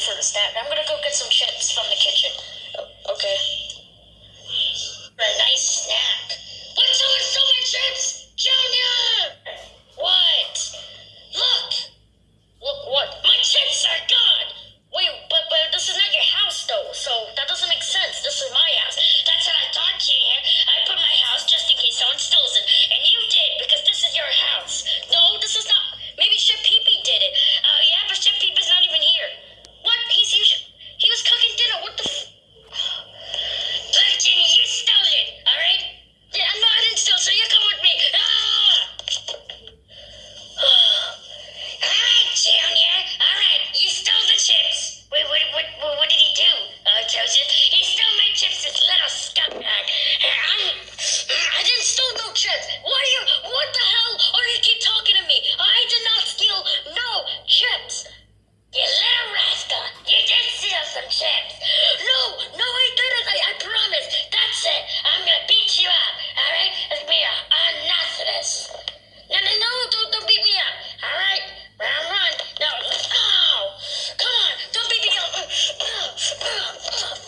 for the snack. I'm gonna go get some chips from the kitchen.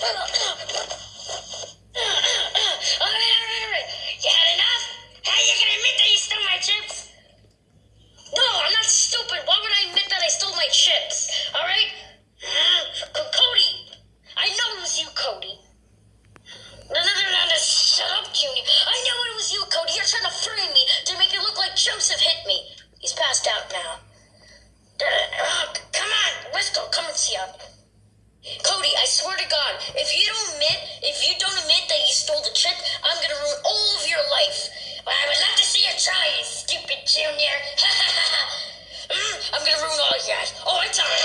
Pera, o ¡Oh, échala.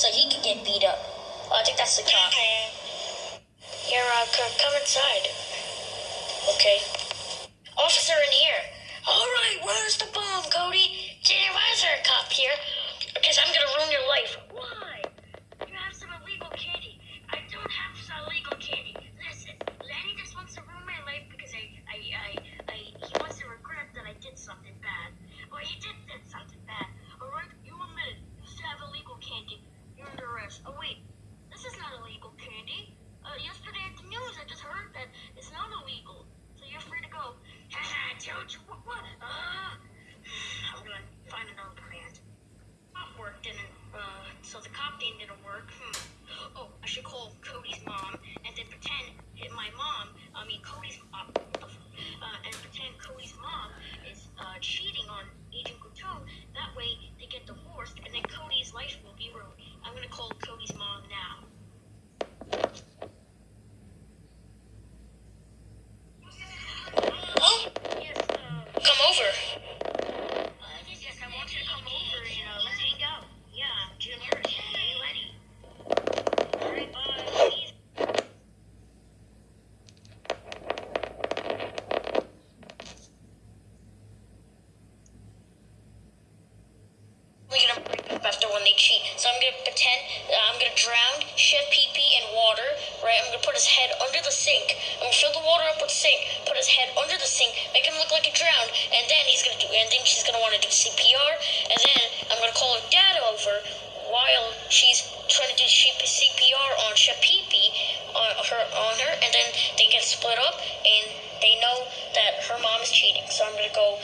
so he could get beat up. Oh, I think that's the cop. Here, uh, come, come inside. Okay. Officer in here. All right, where's the bomb, Cody? Jenny, why is there a cop here? Because I'm gonna ruin your life. think it'll work. Hmm. Oh, I should call Cody's mom and then pretend that my mom, I mean Cody's, mom, uh, and pretend Cody's mom is uh, cheating on gonna fill the water up with sink, put his head under the sink, make him look like he drowned, and then he's gonna do, and then she's gonna wanna do CPR, and then I'm gonna call her dad over while she's trying to do CPR on Chef Pee Pee, on her, on her, and then they get split up, and they know that her mom is cheating, so I'm gonna go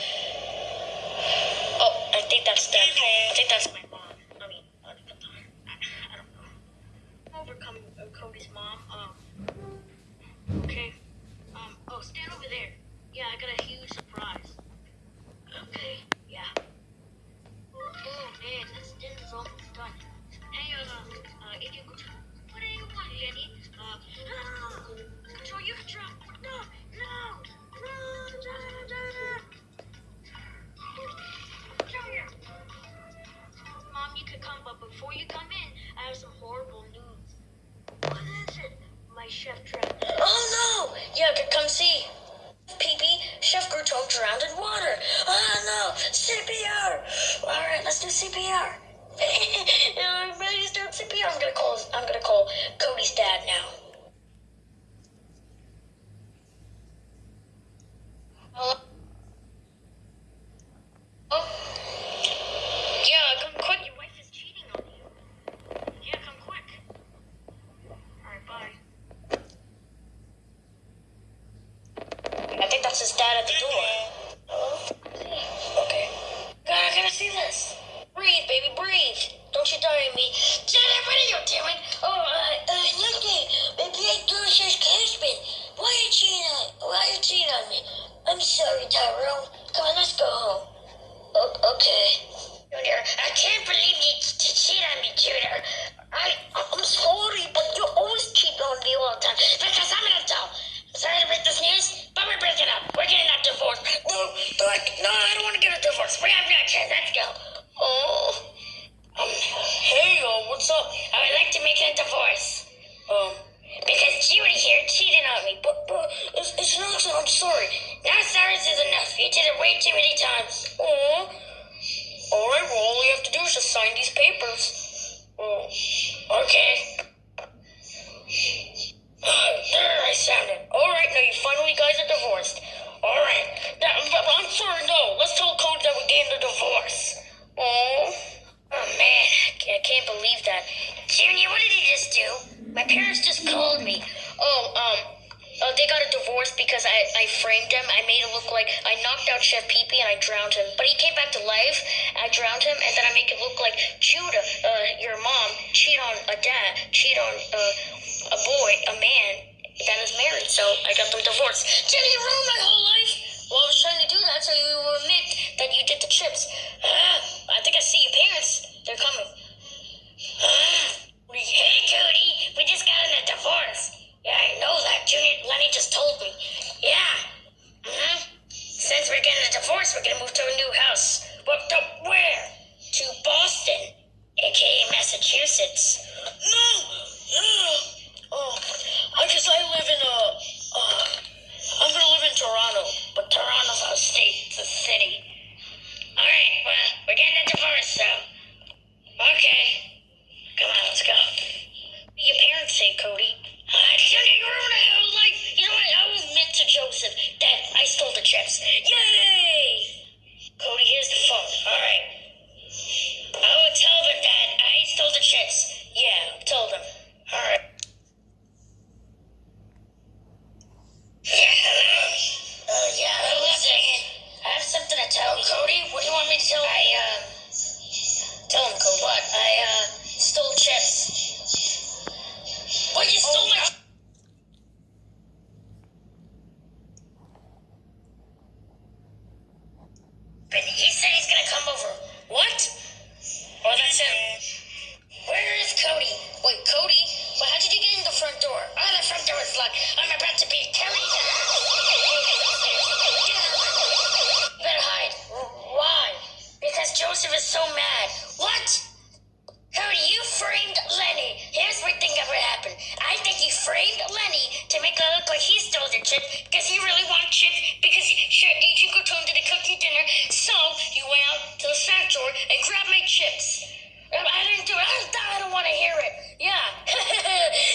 結局プレイ後に、ああ、こう。it way too many times. Oh. Alright, well, all we have to do is just sign these papers. Oh. Okay. there, I sounded. Alright, now you finally guys are divorced. Alright. I'm sorry, no. Let's tell Coach that we're getting the divorce. Oh. Oh, man. I can't believe that. Junior, what did he just do? My parents just called me. Oh, um, divorce because I, I framed him. I made it look like I knocked out Chef Pee Pee and I drowned him. But he came back to life. I drowned him, and then I make it look like Judah, uh, your mom, cheat on a dad, cheat on uh, a boy, a man that is married. So I got them divorced. Jenny, you ruined my whole life. Well, I was trying to do that so you will admit that you did the trips. We're getting a divorce, we're gonna move to a new house. What the where? To Boston, aka Massachusetts. mad. What? Hurry, you framed Lenny. Here's what I think ever happened. I think he framed Lenny to make it look like he stole the chip because he really wanted chips. because Ichigo told him to the cooking dinner. So you went out to the snack store and grabbed my chips. I didn't do it. I don't want to hear it. Yeah.